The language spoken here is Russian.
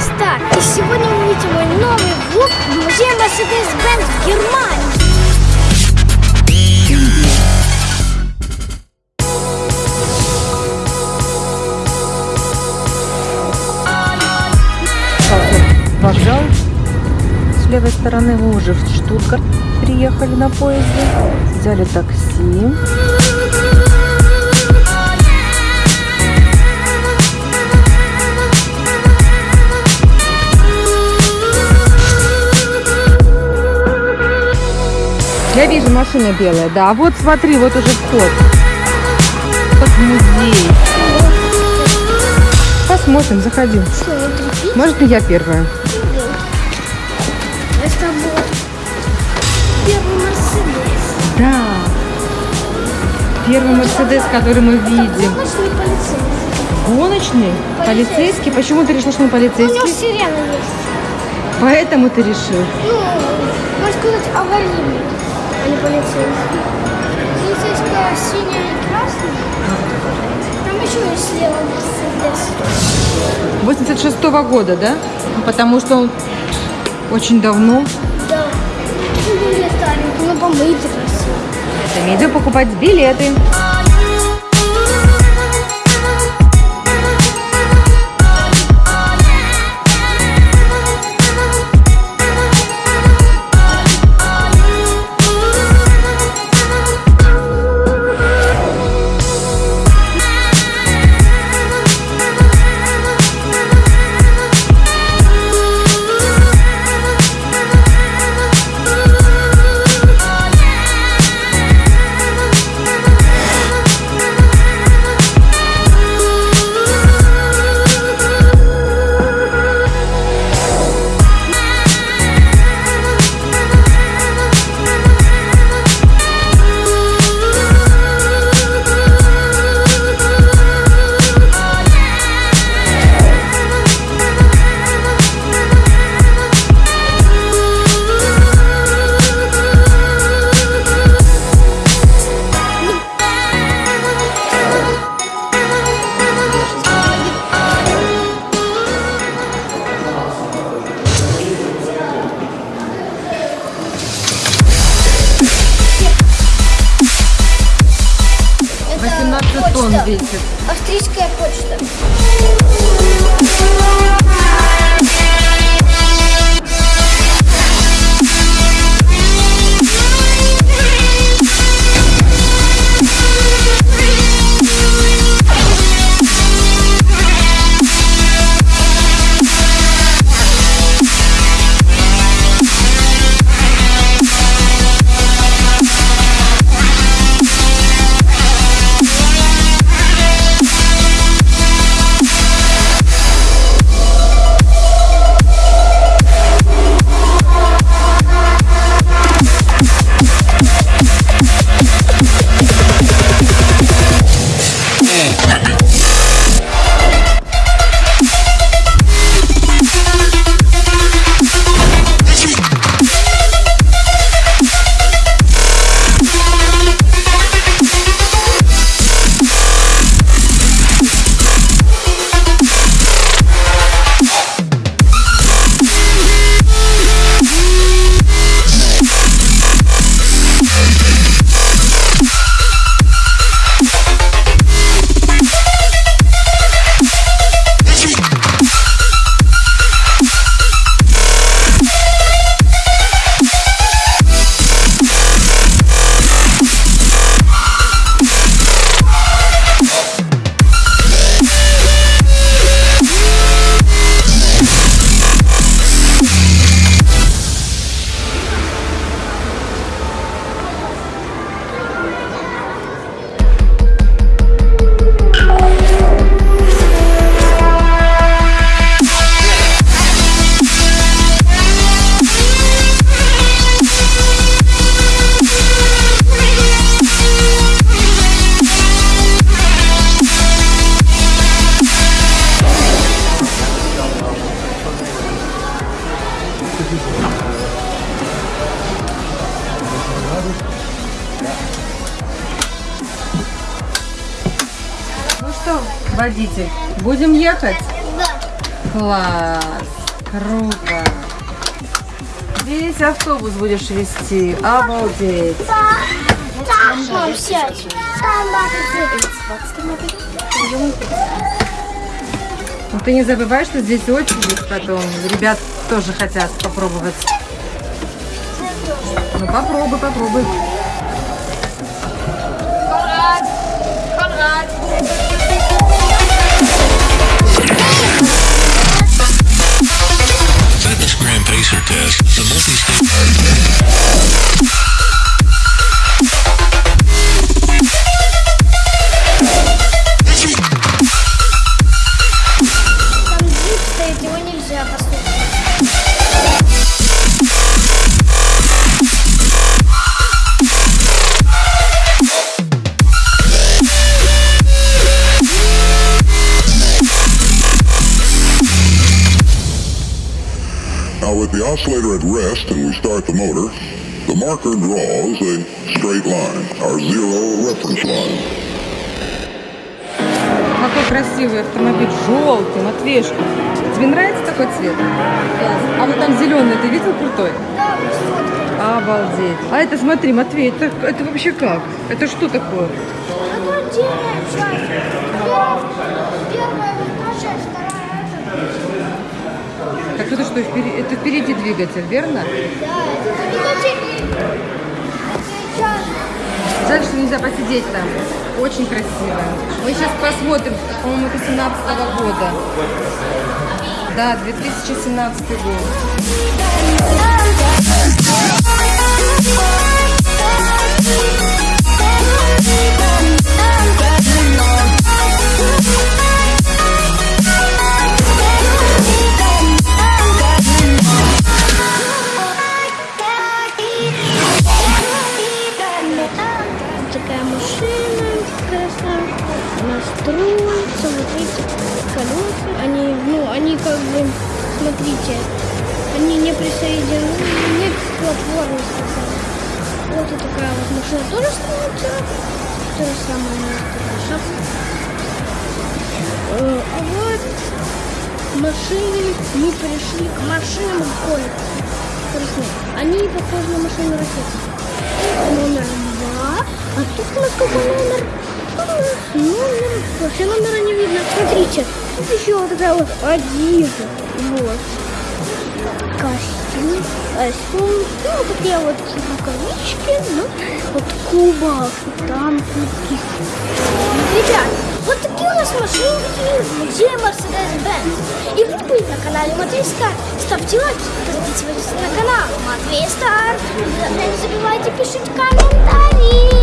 Стар. И сегодня вы увидите мой новый влог в музее Mercedes-Benz в Германии. вокзал. С левой стороны мы уже в Штутгарт приехали на поезде. Взяли такси. Я вижу машина белая, да. А вот смотри, вот уже вход. Вот музей. Посмотрим, заходи. Может, и я первая. Это вот первый Мерседес. Да. Первый Мерседес, который мы видим. Гоночный полицейский. Полицейский? Почему ты решила, что он У него полицейский? сирена есть. Поэтому ты решил. Ну, можно сказать, аварийный, а не полицейский. Полицейская синяя и красная. Там еще есть слева Мерседес. 86 -го года, да? Потому что он очень давно. Да. Ну, помытый красиво. Это идем покупать билеты. Что, водитель, будем ехать? Да. Класс! Круто! Весь автобус будешь вести. Обалдеть! Мам, сядь. Ну ты не забывай, что здесь очередь потом. Ребят тоже хотят попробовать. Ну попробуй, попробуй. Now with the oscillator at rest and we start the motor, the marker draws a straight line, our zero reference line. Какой красивый автомобиль, желтый, Матвеюшка. Тебе нравится такой цвет? А вот там зеленый, ты видел крутой? Да. Обалдеть. А это смотри, Матвей, это, это вообще как? Это что такое? Это отдельная часть. Первая, первая вторая это. Так это что, впереди, это впереди двигатель, верно? Да. Жаль, что нельзя посидеть там. Очень красиво. Мы сейчас посмотрим. По-моему, это 17 года. Да, 2017 год. Строится, вот видите, колеса. Они, ну, они как бы, смотрите, они не присоединены, нет платформы сказали. Вот и такая вот машина тоже строится. То же самое, шапка. Э, А вот машины, мы пришли к машинам гонки. Они похожи на машины ракеты. Номер два. А тут у нас какой номер? Тут у нас номер... Вообще номера не видно. Смотрите, тут еще вот такая вот один. Вот. Костюм, костюм, ну, вот такие вот рукавички, ну, вот кубок, там такие. Ребят, вот такие у нас машинки, где Mercedes-Benz. И вы были на канале Матвей Стар. Ставьте лайки, подписывайтесь на канал Матвей Стар. Не забывайте пишите комментарии.